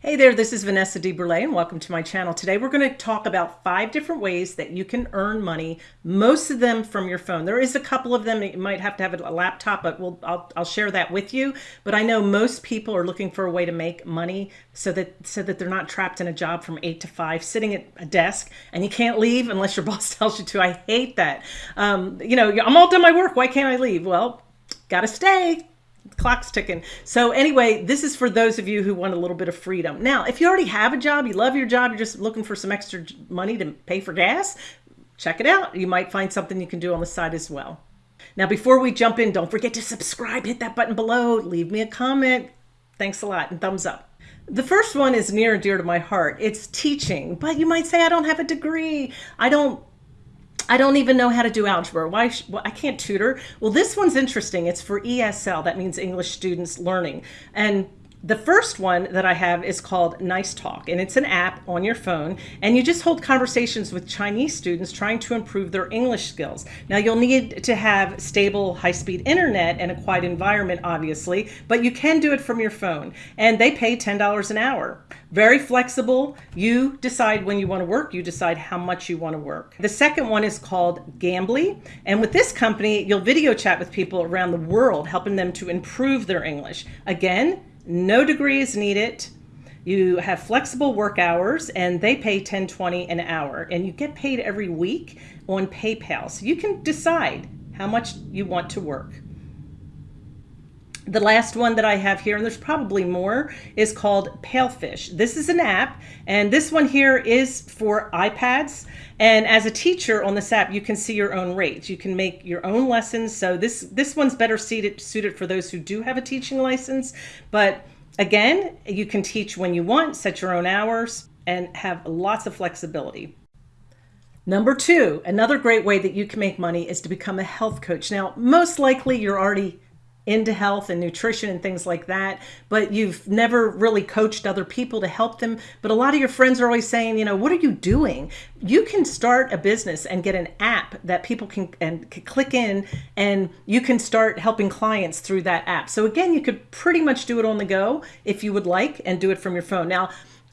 Hey there, this is Vanessa DeBurle and welcome to my channel. Today we're going to talk about five different ways that you can earn money, most of them from your phone. There is a couple of them, you might have to have a laptop, but we'll, I'll, I'll share that with you. But I know most people are looking for a way to make money so that, so that they're not trapped in a job from eight to five, sitting at a desk and you can't leave unless your boss tells you to. I hate that. Um, you know, I'm all done my work. Why can't I leave? Well, gotta stay clock's ticking. So anyway, this is for those of you who want a little bit of freedom. Now, if you already have a job, you love your job, you're just looking for some extra money to pay for gas, check it out. You might find something you can do on the side as well. Now, before we jump in, don't forget to subscribe, hit that button below, leave me a comment. Thanks a lot and thumbs up. The first one is near and dear to my heart. It's teaching, but you might say, I don't have a degree. I don't I don't even know how to do algebra. Why? Well, I can't tutor. Well, this one's interesting. It's for ESL. That means English Students Learning. And the first one that I have is called Nice Talk, and it's an app on your phone, and you just hold conversations with Chinese students trying to improve their English skills. Now, you'll need to have stable, high-speed internet and a quiet environment, obviously, but you can do it from your phone, and they pay $10 an hour. Very flexible. You decide when you want to work, you decide how much you want to work. The second one is called Cambly, and with this company, you'll video chat with people around the world, helping them to improve their English. Again, no degrees needed. You have flexible work hours and they pay 1020 an hour and you get paid every week on PayPal. So you can decide how much you want to work. The last one that I have here, and there's probably more, is called PalFish. This is an app, and this one here is for iPads. And as a teacher on this app, you can see your own rates. You can make your own lessons. So this, this one's better suited, suited for those who do have a teaching license. But again, you can teach when you want, set your own hours, and have lots of flexibility. Number two, another great way that you can make money is to become a health coach. Now, most likely you're already into health and nutrition and things like that, but you've never really coached other people to help them. But a lot of your friends are always saying, you know, what are you doing? You can start a business and get an app that people can and can click in and you can start helping clients through that app. So again, you could pretty much do it on the go if you would like and do it from your phone. Now,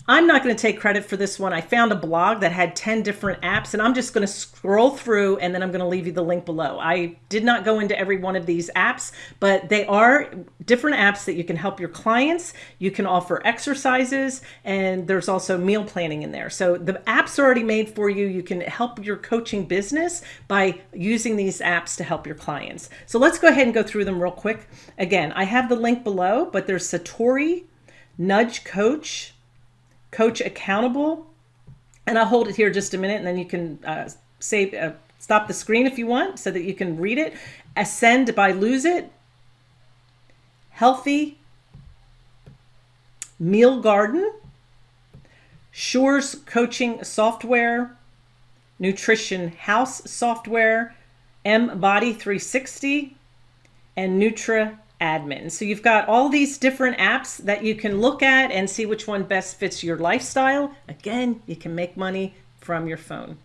I'm not going to take credit for this one. I found a blog that had 10 different apps and I'm just going to scroll through and then I'm going to leave you the link below. I did not go into every one of these apps, but they are different apps that you can help your clients. You can offer exercises and there's also meal planning in there. So the apps are already made for you. You can help your coaching business by using these apps to help your clients. So let's go ahead and go through them real quick. Again, I have the link below, but there's Satori, Nudge Coach, coach accountable. And I'll hold it here just a minute and then you can uh, save, uh, stop the screen if you want so that you can read it. Ascend by Lose It. Healthie. Meal Garden. Shores Coaching Software. Nutrition House Software. M Body 360. And Nutra admin. So you've got all these different apps that you can look at and see which one best fits your lifestyle. Again, you can make money from your phone.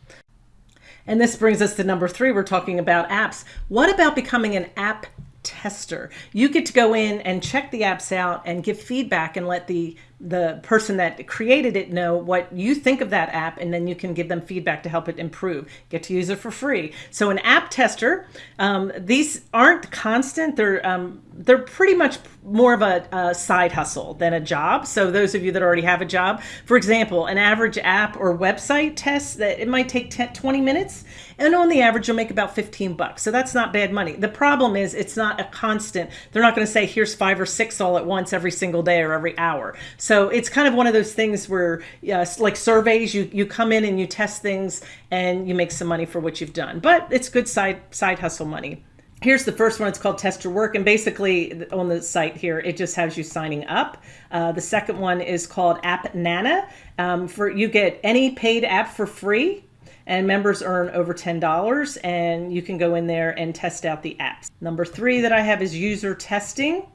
And this brings us to number three. We're talking about apps. What about becoming an app tester? You get to go in and check the apps out and give feedback and let the the person that created it know what you think of that app and then you can give them feedback to help it improve. Get to use it for free. So an app tester um, these aren't constant. They're um, they're pretty much more of a, a, side hustle than a job. So those of you that already have a job for example an average app or website test that it might take 10, 20 minutes and on the average you'll make about 15 bucks. So that's not bad money. The problem is it's not a constant. They're not going to say here's five or six all at once every single day or every hour. so so it's kind of one of those things where, uh, like surveys, you, you come in and you test things and you make some money for what you've done. But it's good side, side hustle money. Here's the first one. It's called Test Your Work. And basically on the site here, it just has you signing up. Uh, the second one is called App Nana. Um, for You get any paid app for free and members earn over $10 and you can go in there and test out the apps. Number three that I have is user testing.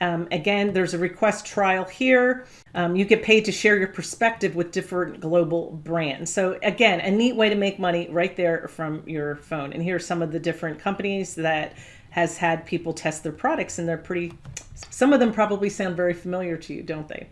Um, again, there's a request trial here. Um, you get paid to share your perspective with different global brands. So again, a neat way to make money right there from your phone. And here are some of the different companies that has had people test their products and they're pretty, some of them probably sound very familiar to you, don't they?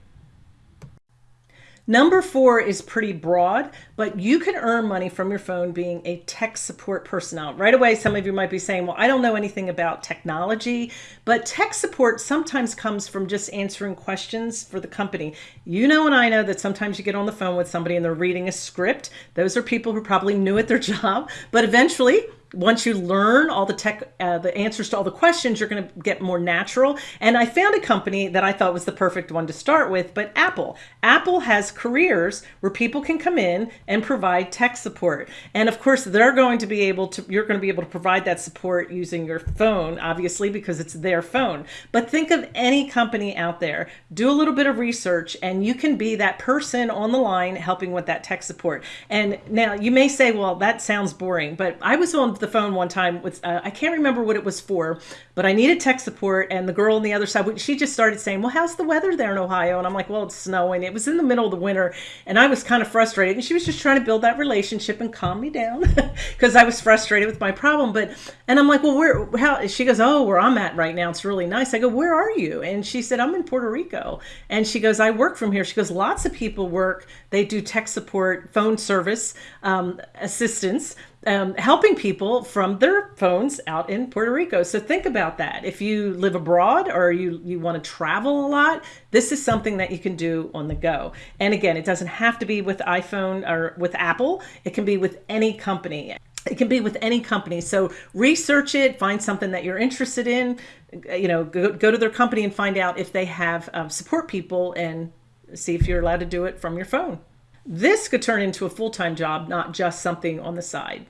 Number four is pretty broad, but you can earn money from your phone being a tech support personnel. Right away, some of you might be saying, well, I don't know anything about technology, but tech support sometimes comes from just answering questions for the company. You know, and I know that sometimes you get on the phone with somebody and they're reading a script. Those are people who probably new at their job, but eventually once you learn all the tech, uh, the answers to all the questions, you're going to get more natural. And I found a company that I thought was the perfect one to start with, but Apple. Apple has careers where people can come in and provide tech support. And of course, they're going to be able to, you're going to be able to provide that support using your phone, obviously, because it's their phone. But think of any company out there, do a little bit of research, and you can be that person on the line helping with that tech support. And now you may say, well, that sounds boring, but I was on the the phone one time with, uh, I can't remember what it was for, but I needed tech support. And the girl on the other side, she just started saying, well, how's the weather there in Ohio? And I'm like, well, it's snowing. It was in the middle of the winter. And I was kind of frustrated. And she was just trying to build that relationship and calm me down because I was frustrated with my problem. But, and I'm like, well, where, how, she goes, oh, where I'm at right now, it's really nice. I go, where are you? And she said, I'm in Puerto Rico. And she goes, I work from here. She goes, lots of people work, they do tech support, phone service, um, assistance um, helping people from their phones out in Puerto Rico. So think about that. If you live abroad or you, you want to travel a lot, this is something that you can do on the go. And again, it doesn't have to be with iPhone or with Apple. It can be with any company. It can be with any company. So research it, find something that you're interested in, you know, go, go to their company and find out if they have um, support people and see if you're allowed to do it from your phone. This could turn into a full-time job, not just something on the side.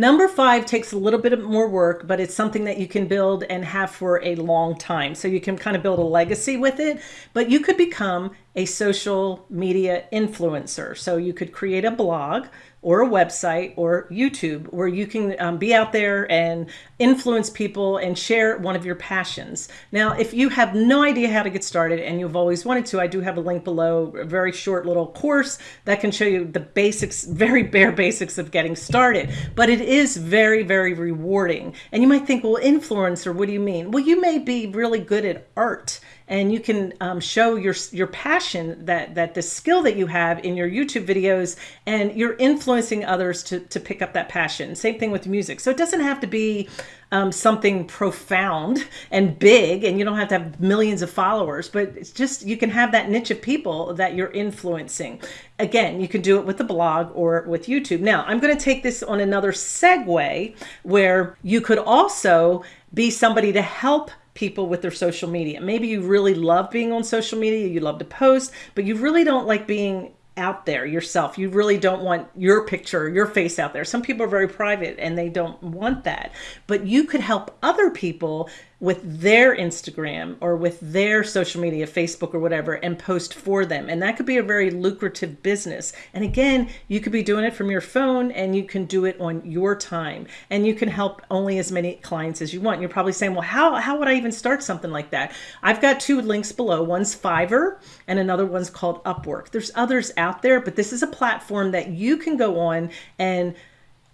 Number five takes a little bit more work, but it's something that you can build and have for a long time. So you can kind of build a legacy with it, but you could become a social media influencer. So you could create a blog or a website or YouTube where you can um, be out there and influence people and share one of your passions. Now, if you have no idea how to get started and you've always wanted to, I do have a link below, a very short little course that can show you the basics, very bare basics of getting started. But it is very, very rewarding. And you might think, well, influencer, what do you mean? Well, you may be really good at art and you can um, show your your passion that that the skill that you have in your YouTube videos and you're influencing others to, to pick up that passion. Same thing with music. So it doesn't have to be um, something profound and big and you don't have to have millions of followers, but it's just you can have that niche of people that you're influencing. Again, you can do it with the blog or with YouTube. Now, I'm going to take this on another segue where you could also be somebody to help people with their social media. Maybe you really love being on social media, you love to post, but you really don't like being out there yourself. You really don't want your picture, your face out there. Some people are very private and they don't want that. But you could help other people with their Instagram or with their social media, Facebook or whatever, and post for them. And that could be a very lucrative business. And again, you could be doing it from your phone and you can do it on your time and you can help only as many clients as you want. You're probably saying, well, how, how would I even start something like that? I've got two links below. One's Fiverr and another one's called Upwork. There's others out there, but this is a platform that you can go on and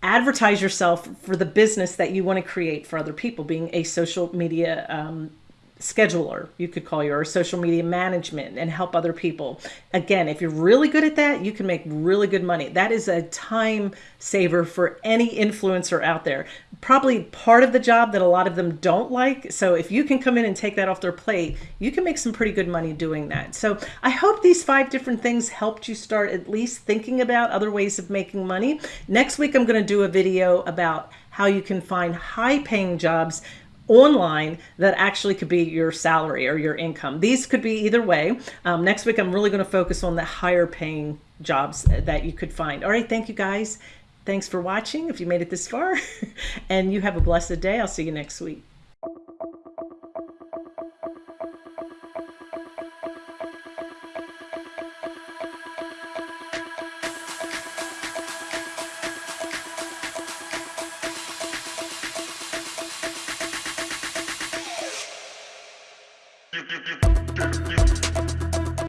advertise yourself for the business that you want to create for other people, being a social media um, scheduler, you could call your social media management and help other people. Again, if you're really good at that, you can make really good money. That is a time saver for any influencer out there. Probably part of the job that a lot of them don't like. So if you can come in and take that off their plate, you can make some pretty good money doing that. So I hope these five different things helped you start at least thinking about other ways of making money. Next week, I'm going to do a video about how you can find high paying jobs online that actually could be your salary or your income. These could be either way. Um, next week, I'm really going to focus on the higher paying jobs that you could find. All right. Thank you guys. Thanks for watching if you made it this far and you have a blessed day. I'll see you next week.